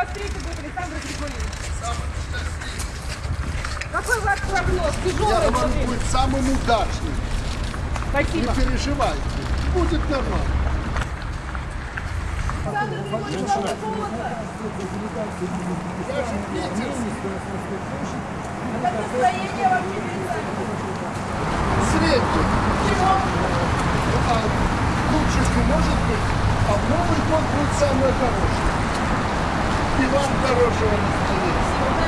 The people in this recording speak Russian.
2023 год, Александр Григорьевич. Какой ваш прогноз? Я Тяжелый вам будет. будет самым удачным. Спасибо. Не переживайте. Будет нормально. Александр Григорьевич, вам холодно? Я же питерский. Как настроение вам не Средний. Чего? А лучше не может быть. А в Новый год будет самое хорошее. И вам хорошего настроения.